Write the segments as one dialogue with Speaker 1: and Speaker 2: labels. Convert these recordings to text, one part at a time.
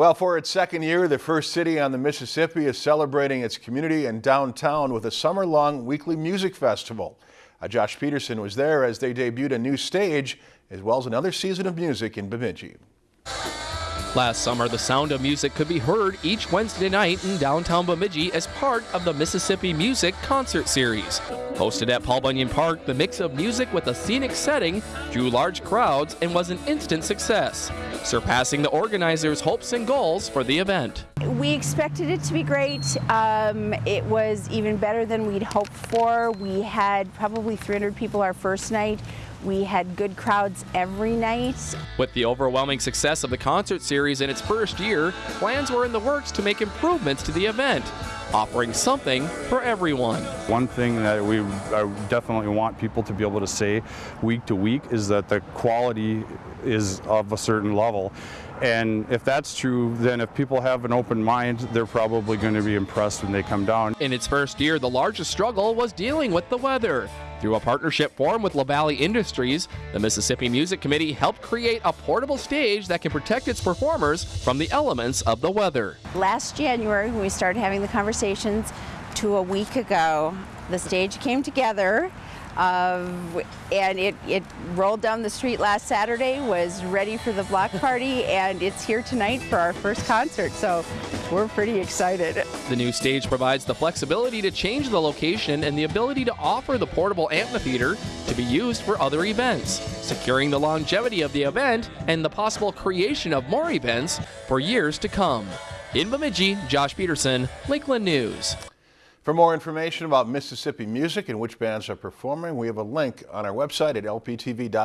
Speaker 1: Well, for its second year, the first city on the Mississippi is celebrating its community and downtown with a summer-long weekly music festival. Uh, Josh Peterson was there as they debuted a new stage as well as another season of music in Bemidji.
Speaker 2: Last summer, the sound of music could be heard each Wednesday night in downtown Bemidji as part of the Mississippi Music Concert Series. Hosted at Paul Bunyan Park, the mix of music with a scenic setting drew large crowds and was an instant success, surpassing the organizers' hopes and goals for the event.
Speaker 3: We expected it to be great. Um, it was even better than we'd hoped for. We had probably 300 people our first night. We had good crowds every night.
Speaker 2: With the overwhelming success of the concert series in its first year, plans were in the works to make improvements to the event, offering something for everyone.
Speaker 4: One thing that we definitely want people to be able to say week to week is that the quality is of a certain level. And if that's true, then if people have an open mind, they're probably going to be impressed when they come down.
Speaker 2: In its first year, the largest struggle was dealing with the weather. Through a partnership formed with LaValley Industries, the Mississippi Music Committee helped create a portable stage that can protect its performers from the elements of the weather.
Speaker 3: Last January, when we started having the conversations, to a week ago, the stage came together uh, and it, it rolled down the street last Saturday, was ready for the block party, and it's here tonight for our first concert, so we're pretty excited.
Speaker 2: The new stage provides the flexibility to change the location and the ability to offer the portable amphitheater to be used for other events, securing the longevity of the event and the possible creation of more events for years to come. In Bemidji, Josh Peterson, Lakeland News.
Speaker 1: For more information about Mississippi music and which bands are performing, we have a link on our website at lptv.org/news.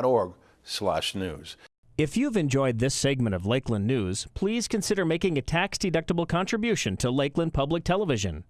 Speaker 5: If you've enjoyed this segment of Lakeland News, please consider making a tax-deductible contribution to Lakeland Public Television.